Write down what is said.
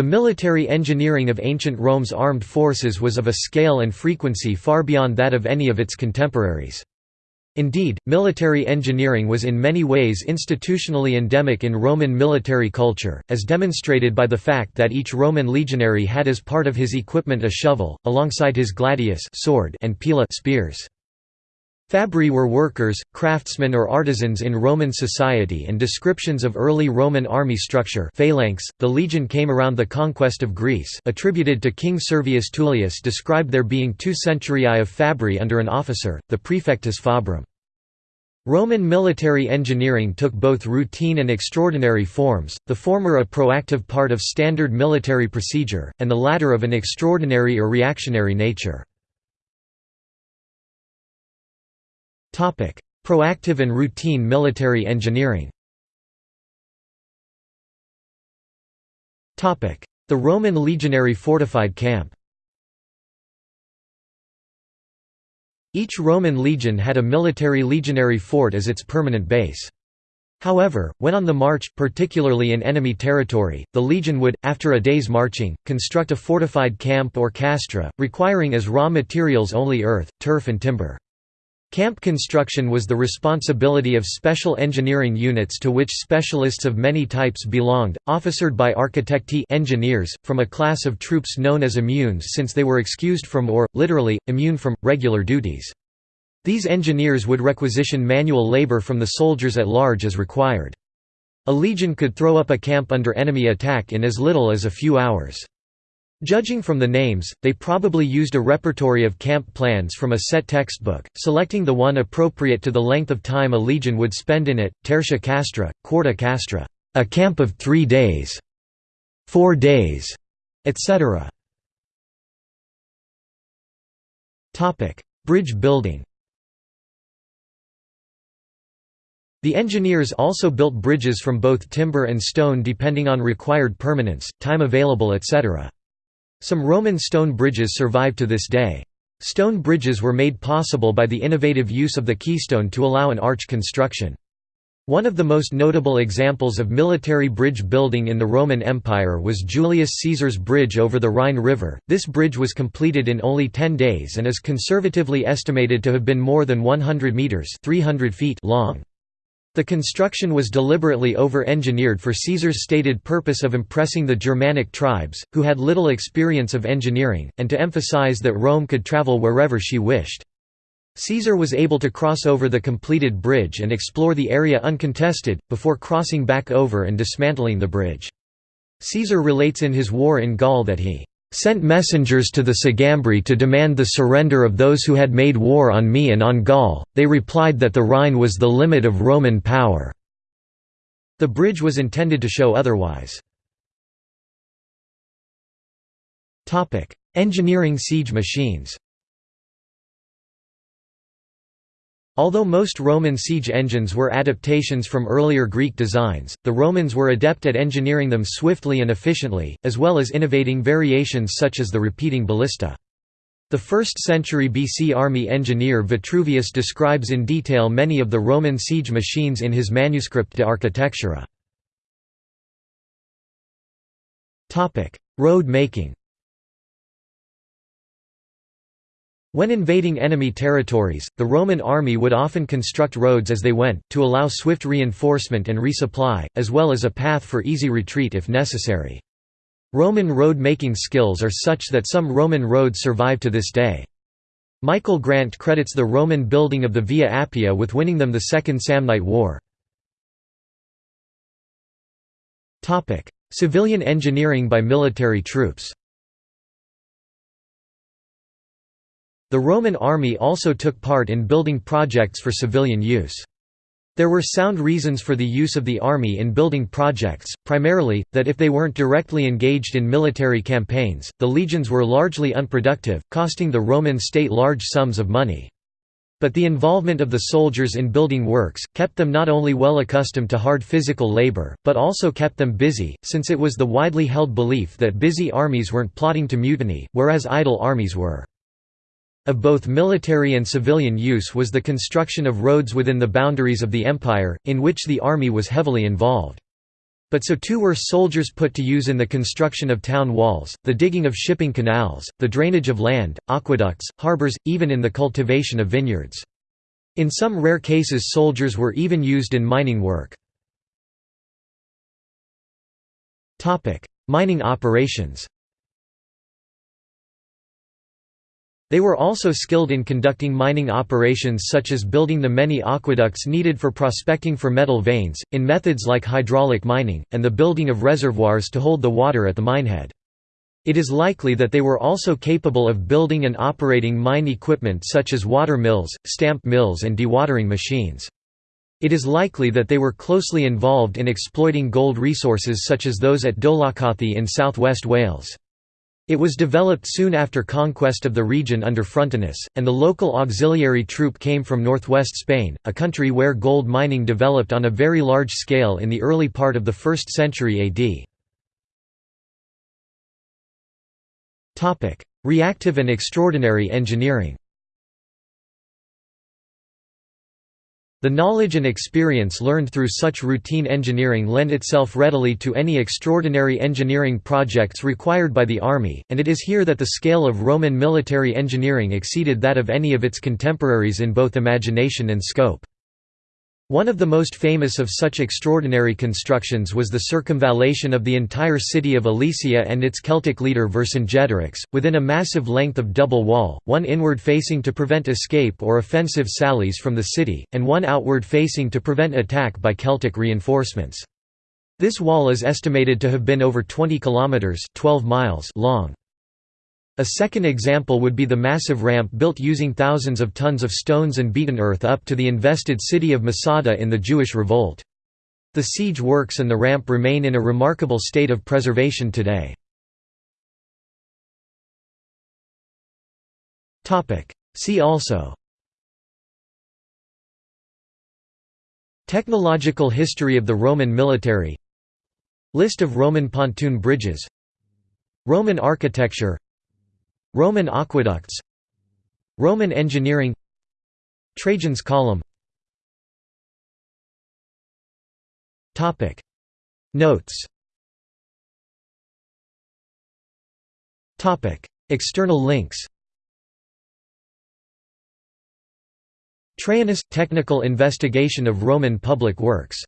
The military engineering of ancient Rome's armed forces was of a scale and frequency far beyond that of any of its contemporaries. Indeed, military engineering was in many ways institutionally endemic in Roman military culture, as demonstrated by the fact that each Roman legionary had as part of his equipment a shovel, alongside his gladius sword and pila spears. Fabri were workers, craftsmen or artisans in Roman society and descriptions of early Roman army structure phalanx, the legion came around the conquest of Greece attributed to King Servius Tullius described there being two centuriae of Fabri under an officer, the praefectus fabrum. Roman military engineering took both routine and extraordinary forms, the former a proactive part of standard military procedure, and the latter of an extraordinary or reactionary nature. Proactive and routine military engineering The Roman legionary fortified camp Each Roman legion had a military legionary fort as its permanent base. However, when on the march, particularly in enemy territory, the legion would, after a day's marching, construct a fortified camp or castra, requiring as raw materials only earth, turf and timber. Camp construction was the responsibility of special engineering units to which specialists of many types belonged, officered by architecti engineers, from a class of troops known as immunes since they were excused from or, literally, immune from, regular duties. These engineers would requisition manual labor from the soldiers at large as required. A legion could throw up a camp under enemy attack in as little as a few hours. Judging from the names, they probably used a repertory of camp plans from a set textbook, selecting the one appropriate to the length of time a legion would spend in it, tertia castra, quarta castra, a camp of three days, four days, etc. Bridge building The engineers also built bridges from both timber and stone depending on required permanence, time available etc. Some Roman stone bridges survive to this day. Stone bridges were made possible by the innovative use of the keystone to allow an arch construction. One of the most notable examples of military bridge building in the Roman Empire was Julius Caesar's bridge over the Rhine River. This bridge was completed in only 10 days and is conservatively estimated to have been more than 100 meters (300 feet) long. The construction was deliberately over-engineered for Caesar's stated purpose of impressing the Germanic tribes, who had little experience of engineering, and to emphasize that Rome could travel wherever she wished. Caesar was able to cross over the completed bridge and explore the area uncontested, before crossing back over and dismantling the bridge. Caesar relates in his War in Gaul that he sent messengers to the Sugambri to demand the surrender of those who had made war on me and on Gaul, they replied that the Rhine was the limit of Roman power. The bridge was intended to show otherwise. Engineering siege machines Although most Roman siege engines were adaptations from earlier Greek designs, the Romans were adept at engineering them swiftly and efficiently, as well as innovating variations such as the repeating ballista. The 1st century BC army engineer Vitruvius describes in detail many of the Roman siege machines in his manuscript De Architectura. Road making When invading enemy territories, the Roman army would often construct roads as they went, to allow swift reinforcement and resupply, as well as a path for easy retreat if necessary. Roman road-making skills are such that some Roman roads survive to this day. Michael Grant credits the Roman building of the Via Appia with winning them the Second Samnite War. Civilian engineering by military troops The Roman army also took part in building projects for civilian use. There were sound reasons for the use of the army in building projects, primarily, that if they weren't directly engaged in military campaigns, the legions were largely unproductive, costing the Roman state large sums of money. But the involvement of the soldiers in building works, kept them not only well accustomed to hard physical labor, but also kept them busy, since it was the widely held belief that busy armies weren't plotting to mutiny, whereas idle armies were. Of both military and civilian use was the construction of roads within the boundaries of the empire, in which the army was heavily involved. But so too were soldiers put to use in the construction of town walls, the digging of shipping canals, the drainage of land, aqueducts, harbors, even in the cultivation of vineyards. In some rare cases soldiers were even used in mining work. Mining operations They were also skilled in conducting mining operations such as building the many aqueducts needed for prospecting for metal veins, in methods like hydraulic mining, and the building of reservoirs to hold the water at the minehead. It is likely that they were also capable of building and operating mine equipment such as water mills, stamp mills and dewatering machines. It is likely that they were closely involved in exploiting gold resources such as those at Dolaucothi in southwest Wales. It was developed soon after conquest of the region under Frontinus, and the local auxiliary troop came from northwest Spain, a country where gold mining developed on a very large scale in the early part of the 1st century AD. Reactive and extraordinary engineering The knowledge and experience learned through such routine engineering lend itself readily to any extraordinary engineering projects required by the army, and it is here that the scale of Roman military engineering exceeded that of any of its contemporaries in both imagination and scope. One of the most famous of such extraordinary constructions was the circumvallation of the entire city of Alesia and its Celtic leader Vercingetorix, within a massive length of double wall, one inward facing to prevent escape or offensive sallies from the city, and one outward facing to prevent attack by Celtic reinforcements. This wall is estimated to have been over 20 kilometers 12 miles long. A second example would be the massive ramp built using thousands of tons of stones and beaten earth up to the invested city of Masada in the Jewish revolt. The siege works and the ramp remain in a remarkable state of preservation today. See also. Technological history of the Roman military. List of Roman pontoon bridges. Roman architecture Roman aqueducts Roman engineering Trajan's column. Notes. External links. Traianus – Technical investigation of Roman public works